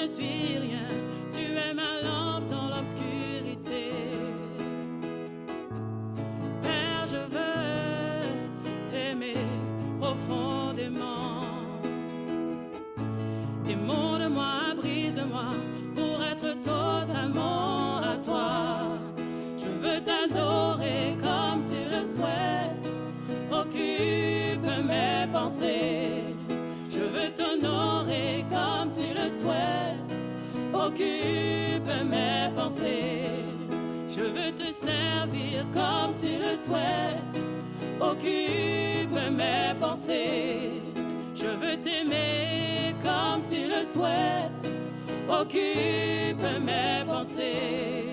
ne suis. Comme tu le souhaites. Occupe mes pensées. Je veux t'aimer comme tu le souhaites. Occupe mes pensées.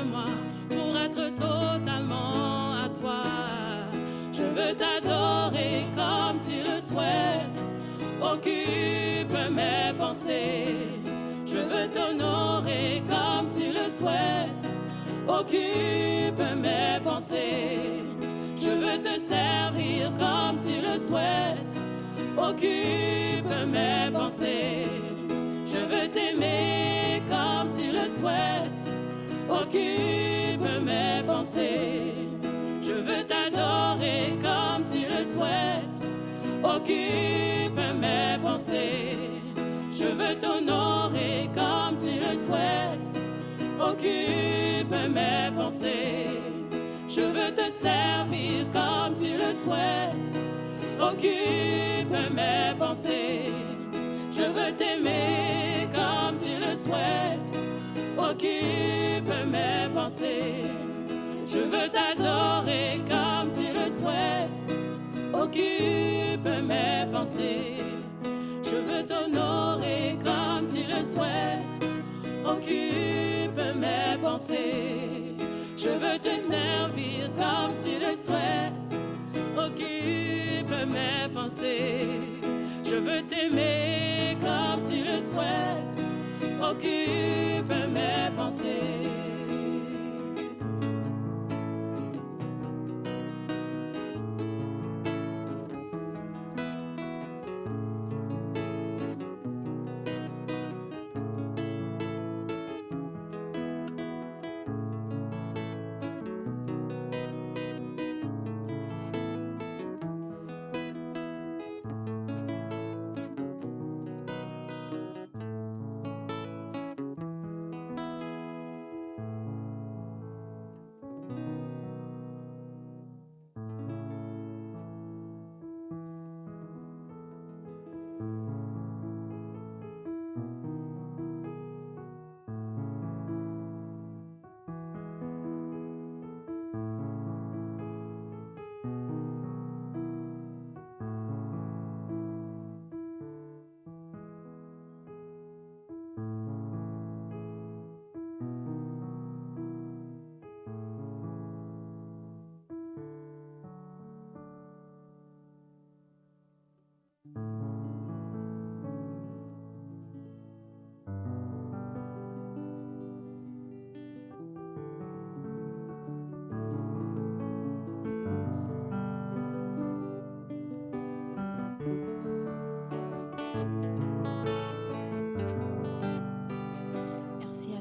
Brise-moi pour être totalement à toi. Je veux t'adorer comme tu le souhaites. Occupe mes pensées. Je veux t'honorer comme tu le souhaites. Occupe mes pensées. Je veux te servir comme tu le souhaites. Occupe mes pensées. Je veux t'aimer comme tu le souhaites. Occupe mes pensées. Je veux t'adorer comme tu le souhaites. Occupe mes pensées. Je veux t'honorer comme tu le souhaites. Occupe mes pensées. Je veux te servir comme tu le souhaites. Occupe mes pensées. Je veux t'aimer comme tu le souhaites occupe mes pensées. Je veux t'adorer comme tu le souhaites, occupe mes pensées. Je veux t'honorer comme tu le souhaites, occupe mes pensées. Je veux te servir comme tu le souhaites, occupe mes pensées. Je veux t'aimer comme tu occupe mes pensées.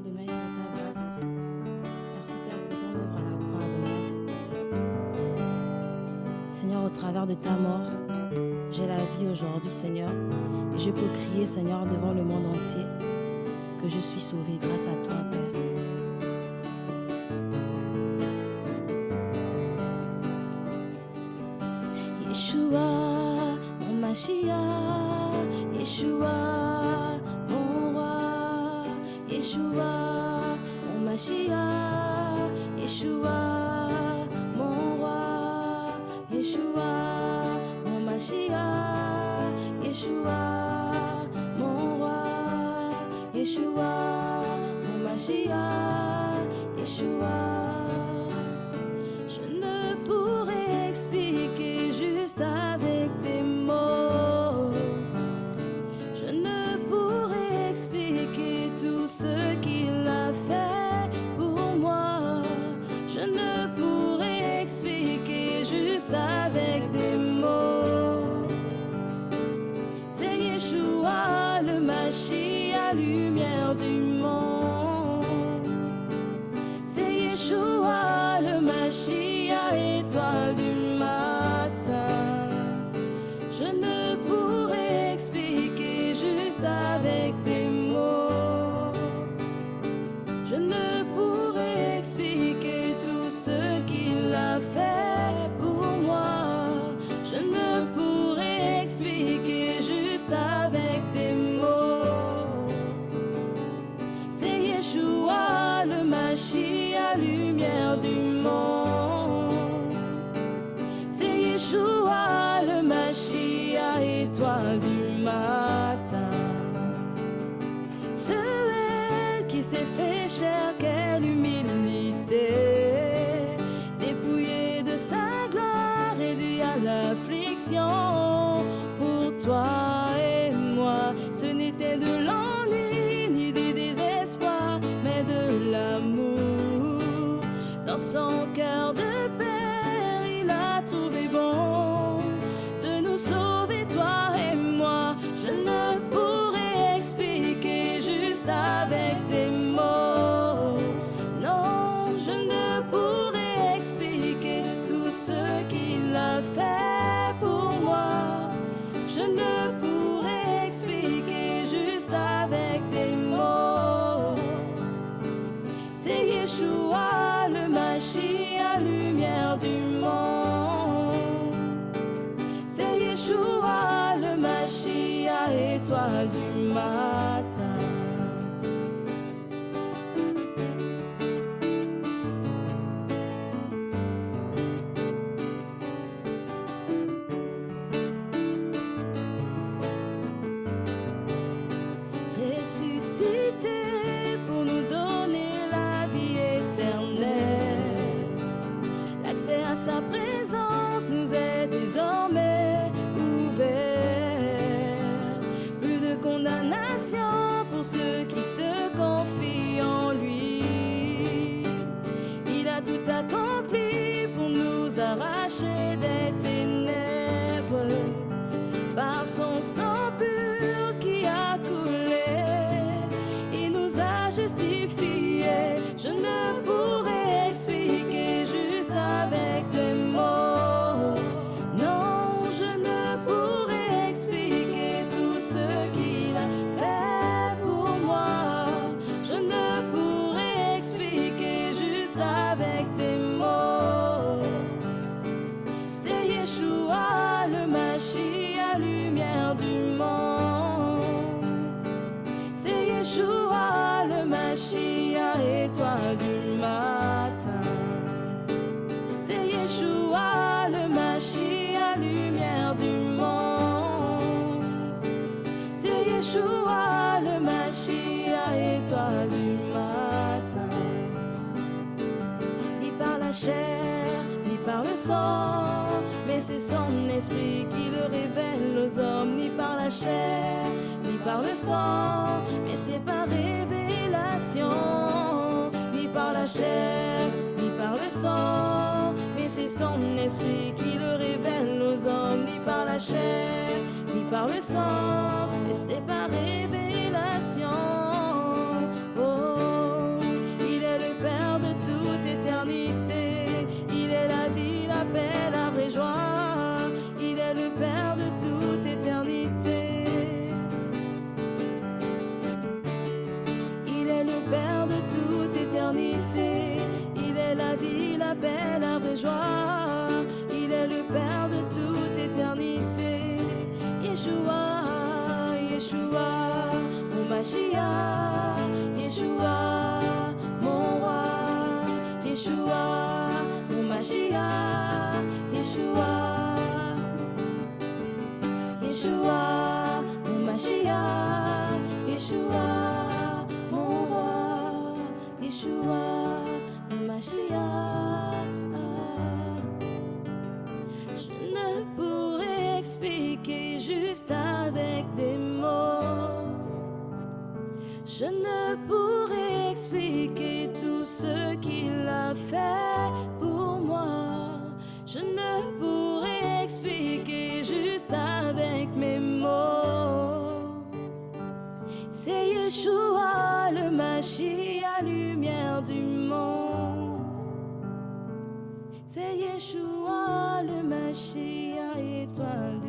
Pour ta grâce. Merci Père pour ton œuvre à la croix, Adonai. Seigneur, au travers de ta mort, j'ai la vie aujourd'hui, Seigneur, et je peux crier, Seigneur, devant le monde entier, que je suis sauvé grâce à toi, Père. Mashiach, Yeshua. felt so hommes, ni par la chair, ni par le sang, mais c'est par révélation, ni par la chair, ni par le sang, mais c'est son esprit qui le révèle aux hommes, ni par la chair, ni par le sang, mais c'est par révélation. La la joie. Il est le Père de toute éternité. Yeshua, Yeshua, mon Mashiach. Yeshua, mon roi. Yeshua, mon Mashiach. Yeshua, Je ne pourrais expliquer tout ce qu'il a fait pour moi. Je ne pourrais expliquer juste avec mes mots. C'est Yeshua, le Mashiach, lumière du monde. C'est Yeshua, le Mashiach, étoile du matin.